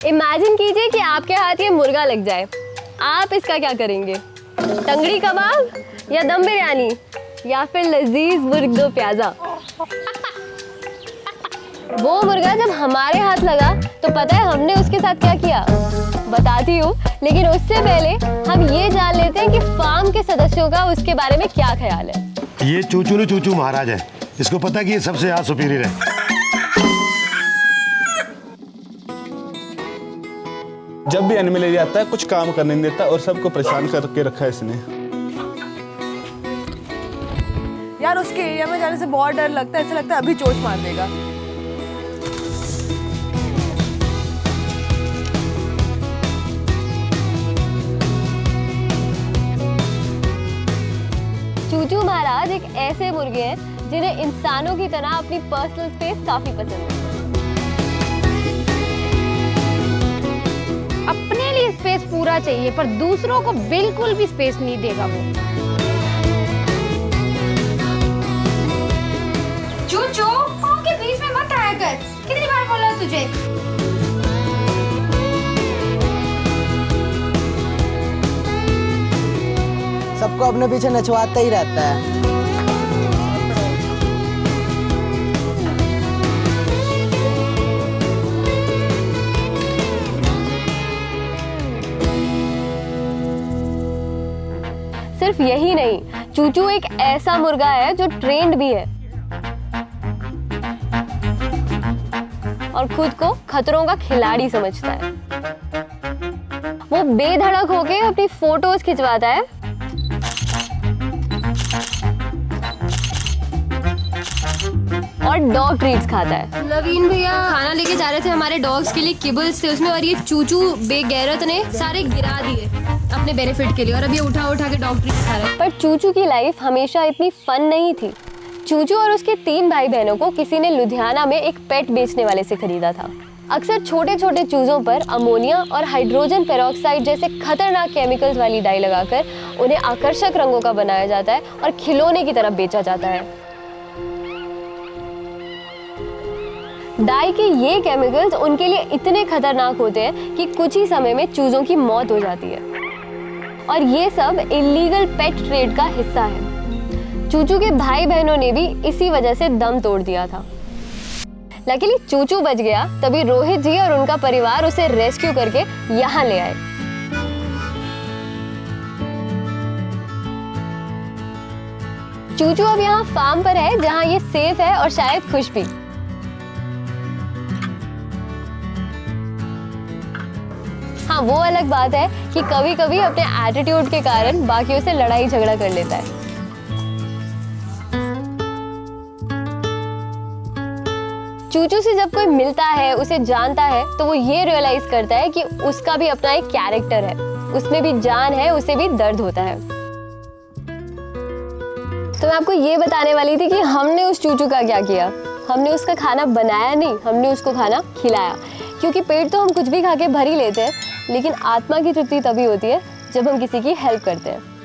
Imagine कीजिए कि आपके हाथ ये मुर्गा लग जाए। आप इसका क्या करेंगे? टंगड़ी कबाब या दम बिरयानी या फिर लजीज मुर्ग दो प्याजा? वो मुर्गा जब हमारे हाथ लगा तो पता है हमने उसके साथ क्या किया? बताती हूँ, लेकिन उससे पहले हम ये जान लेते हैं कि फार्म के सदस्यों का उसके बारे में क्या ख्याल है। ये चूचू चूचू महाराज है। इसको पता कि ये सबसे ज़्यादा सुपीरियर है। जब भी एनिमल एरिया आता है कुछ काम करने नहीं देता और सबको परेशान करके रखा है इसने। यार उसके एरिया में जाने से बहुत डर लगता है ऐसा लगता है अभी चोट मार देगा। चूचू महाराज एक ऐसे मुर्गे हैं जिन्हें इंसानों की तरह अपनी पर्सनल स्पेस काफ़ी पसंद है। पूरा चाहिए पर दूसरों को बिल्कुल भी स्पेस नहीं देगा वो। चूचू पाँव के बीच में मत आया कर। कितनी बार बोला तुझे? सबको अपने पीछे नचवाता ही रहता है। सिर्फ़ यही नहीं, चूचू एक ऐसा मुर्गा है जो ट्रेंड भी है। और खुद को खतरों का खिलाड़ी समझता है। वो बेधड़क होके अपनी फ़ोटोज़ खिंचवाता है। और डॉग ट्रीट्स खाता है। लवीन भैया खाना लेके जा रहे थे हमारे डॉग्स के लिए किबल्स थे उसमें और ये चूचू बेगैरत ने सारे गिरा दिए अपने बेनिफिट के लिए और अब ये उठा उठा के डॉग ट्रीट खा रहे हैं। पर चूचू की लाइफ हमेशा इतनी फन नहीं थी। चूचू और उसके तीन भाई बहनों को किसी ने लुधियाना में एक पेट बेचने वाले से खरीदा था। अक्सर छोटे छोटे चूजों पर अमोनिया और हाइड्रोजन पेरोक्साइड जैसे खतरनाक केमिकल्स वाली डाई लगाकर उन्हें आकर्षक रंगों का बनाया जाता है और खिलौने की तरफ़ बेचा जाता है। डाई के ये केमिकल्स उनके लिए इतने खतरनाक होते हैं कि कुछ ही समय में चूजों की मौत हो जाती है। और ये सब इलीगल पेट ट्रेड का हिस्सा है। चूचू के भाई बहनों ने भी इसी वजह से दम तोड़ दिया था। लकीली चूचू बच गया, तभी रोहित जी और उनका परिवार उसे रेस्क्यू करके यहाँ ले आए। चूचू अब यहाँ फार्म पर है, जहाँ ये सेफ़ है और शायद खुश भी। हाँ वो अलग बात है कि कभी कभी अपने एटीट्यूड के कारण बाकियों से लड़ाई झगड़ा कर लेता है। चूचू से जब कोई मिलता है, उसे जानता है तो वो ये रियलाइज़ करता है कि उसका भी अपना एक कैरेक्टर है। उसमें भी जान है, उसे भी दर्द होता है। तो मैं आपको ये बताने वाली थी कि हमने उस चूचू का क्या किया? हमने उसका खाना बनाया नहीं, हमने उसको खाना खिलाया। क्योंकि पेट तो हम कुछ भी खा के भर ही लेते हैं। लेकिन आत्मा की तृप्ति तभी होती है जब हम किसी की हेल्प करते हैं।